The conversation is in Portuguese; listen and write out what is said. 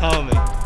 Calma.